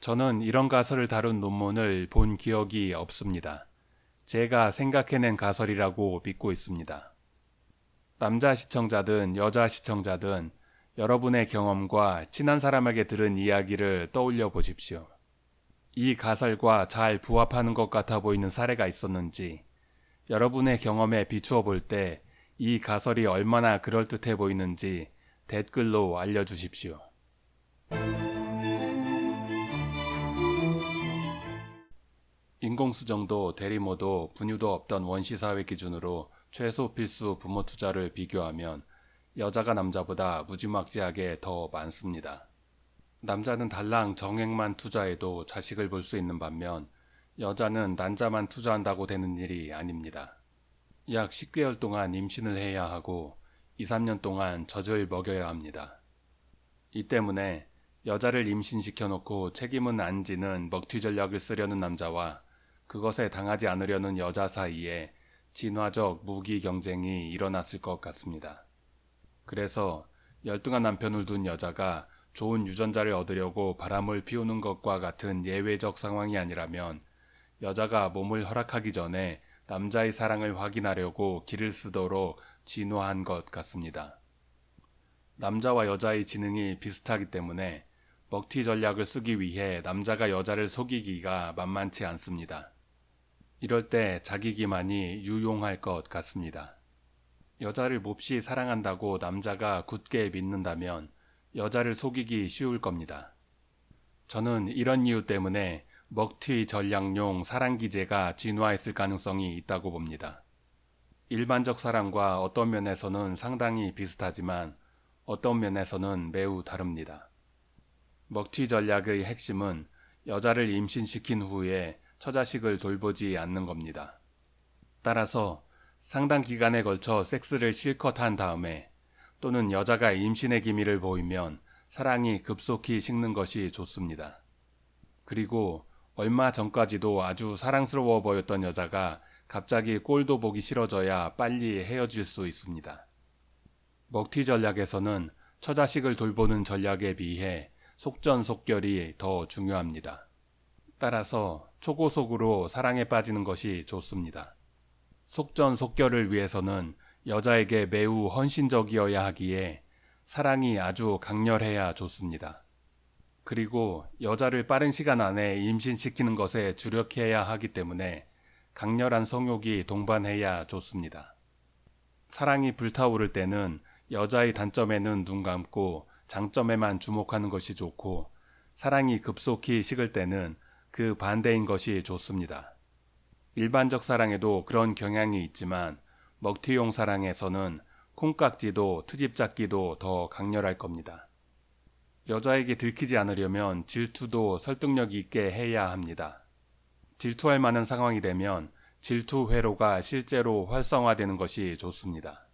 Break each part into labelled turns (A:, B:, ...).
A: 저는 이런 가설을 다룬 논문을 본 기억이 없습니다. 제가 생각해낸 가설이라고 믿고 있습니다. 남자 시청자든 여자 시청자든 여러분의 경험과 친한 사람에게 들은 이야기를 떠올려 보십시오. 이 가설과 잘 부합하는 것 같아 보이는 사례가 있었는지 여러분의 경험에 비추어 볼 때 이 가설이 얼마나 그럴듯해 보이는지 댓글로 알려주십시오. 인공수정도 대리모도 분유도 없던 원시사회 기준으로 최소 필수 부모 투자를 비교하면 여자가 남자보다 무지막지하게 더 많습니다. 남자는 달랑 정액만 투자해도 자식을 볼 수 있는 반면 여자는 난자만 투자한다고 되는 일이 아닙니다. 약 10개월 동안 임신을 해야 하고 2, 3년 동안 젖을 먹여야 합니다. 이 때문에 여자를 임신시켜 놓고 책임은 안 지는 먹튀 전략을 쓰려는 남자와 그것에 당하지 않으려는 여자 사이에 진화적 무기 경쟁이 일어났을 것 같습니다. 그래서 열등한 남편을 둔 여자가 좋은 유전자를 얻으려고 바람을 피우는 것과 같은 예외적 상황이 아니라면 여자가 몸을 허락하기 전에 남자의 사랑을 확인하려고 길을 쓰도록 진화한 것 같습니다. 남자와 여자의 지능이 비슷하기 때문에 먹튀 전략을 쓰기 위해 남자가 여자를 속이기가 만만치 않습니다. 이럴 때 자기 기만이 유용할 것 같습니다. 여자를 몹시 사랑한다고 남자가 굳게 믿는다면 여자를 속이기 쉬울 겁니다. 저는 이런 이유 때문에 먹튀 전략용 사랑기제가 진화했을 가능성이 있다고 봅니다. 일반적 사랑과 어떤 면에서는 상당히 비슷하지만 어떤 면에서는 매우 다릅니다. 먹튀 전략의 핵심은 여자를 임신시킨 후에 처자식을 돌보지 않는 겁니다. 따라서 상당 기간에 걸쳐 섹스를 실컷 한 다음에 또는 여자가 임신의 기미를 보이면 사랑이 급속히 식는 것이 좋습니다. 그리고 얼마 전까지도 아주 사랑스러워 보였던 여자가 갑자기 꼴도 보기 싫어져야 빨리 헤어질 수 있습니다. 먹튀 전략에서는 처자식을 돌보는 전략에 비해 속전속결이 더 중요합니다. 따라서 초고속으로 사랑에 빠지는 것이 좋습니다. 속전속결을 위해서는 여자에게 매우 헌신적이어야 하기에 사랑이 아주 강렬해야 좋습니다. 그리고 여자를 빠른 시간 안에 임신시키는 것에 주력해야 하기 때문에 강렬한 성욕이 동반해야 좋습니다. 사랑이 불타오를 때는 여자의 단점에는 눈 감고 장점에만 주목하는 것이 좋고 사랑이 급속히 식을 때는 그 반대인 것이 좋습니다. 일반적 사랑에도 그런 경향이 있지만 먹튀용 사랑에서는 콩깍지도 트집 잡기도 더 강렬할 겁니다. 여자에게 들키지 않으려면 질투도 설득력 있게 해야 합니다. 질투할 만한 상황이 되면 질투 회로가 실제로 활성화되는 것이 좋습니다.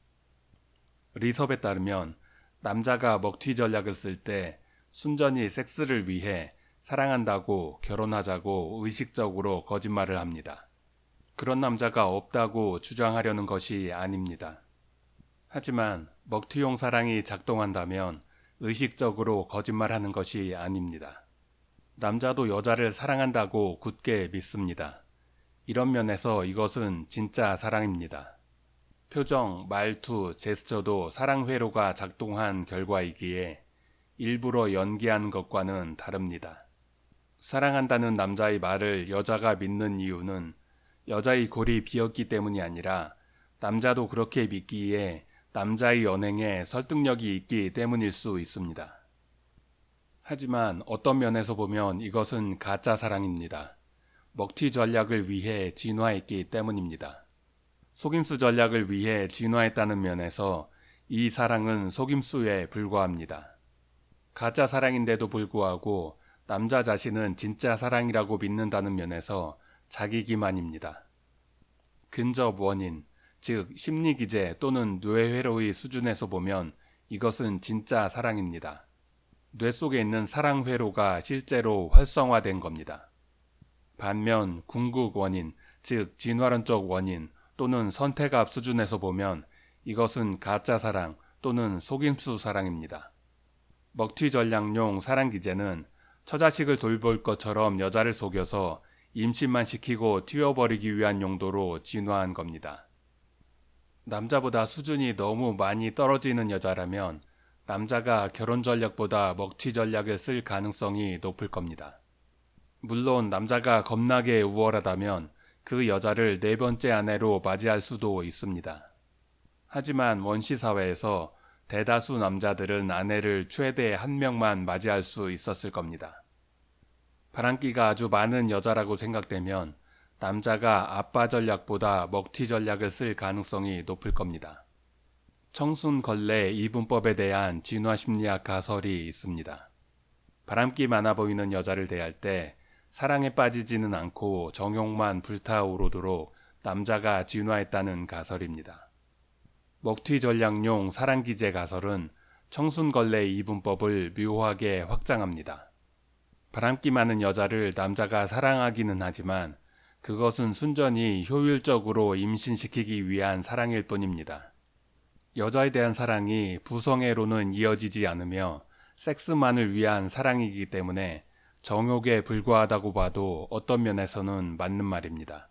A: 리섭에 따르면 남자가 먹튀 전략을 쓸 때 순전히 섹스를 위해 사랑한다고 결혼하자고 의식적으로 거짓말을 합니다. 그런 남자가 없다고 주장하려는 것이 아닙니다. 하지만 먹튀용 사랑이 작동한다면 의식적으로 거짓말하는 것이 아닙니다. 남자도 여자를 사랑한다고 굳게 믿습니다. 이런 면에서 이것은 진짜 사랑입니다. 표정, 말투, 제스처도 사랑 회로가 작동한 결과이기에 일부러 연기하는 것과는 다릅니다. 사랑한다는 남자의 말을 여자가 믿는 이유는 여자의 골이 비었기 때문이 아니라 남자도 그렇게 믿기에 남자의 연행에 설득력이 있기 때문일 수 있습니다. 하지만 어떤 면에서 보면 이것은 가짜 사랑입니다. 먹튀 전략을 위해 진화했기 때문입니다. 속임수 전략을 위해 진화했다는 면에서 이 사랑은 속임수에 불과합니다. 가짜 사랑인데도 불구하고 남자 자신은 진짜 사랑이라고 믿는다는 면에서 자기 기만입니다. 근접 원인, 즉 심리 기제 또는 뇌회로의 수준에서 보면 이것은 진짜 사랑입니다. 뇌 속에 있는 사랑 회로가 실제로 활성화된 겁니다. 반면 궁극 원인, 즉 진화론적 원인 또는 선택압 수준에서 보면 이것은 가짜 사랑 또는 속임수 사랑입니다. 먹튀 전략용 사랑 기제는 처자식을 돌볼 것처럼 여자를 속여서 임신만 시키고 튀어버리기 위한 용도로 진화한 겁니다. 남자보다 수준이 너무 많이 떨어지는 여자라면 남자가 결혼 전략보다 먹튀 전략을 쓸 가능성이 높을 겁니다. 물론 남자가 겁나게 우월하다면 그 여자를 네 번째 아내로 맞이할 수도 있습니다. 하지만 원시 사회에서 대다수 남자들은 아내를 최대 한 명만 맞이할 수 있었을 겁니다. 바람기가 아주 많은 여자라고 생각되면 남자가 아빠 전략보다 먹튀 전략을 쓸 가능성이 높을 겁니다. 청순 걸레 이분법에 대한 진화 심리학 가설이 있습니다. 바람기 많아 보이는 여자를 대할 때 사랑에 빠지지는 않고 정욕만 불타오르도록 남자가 진화했다는 가설입니다. 먹튀 전략용 사랑기제 가설은 청순걸레 이분법을 묘하게 확장합니다. 바람기 많은 여자를 남자가 사랑하기는 하지만 그것은 순전히 효율적으로 임신시키기 위한 사랑일 뿐입니다. 여자에 대한 사랑이 부성애로는 이어지지 않으며 섹스만을 위한 사랑이기 때문에 정욕에 불과하다고 봐도 어떤 면에서는 맞는 말입니다.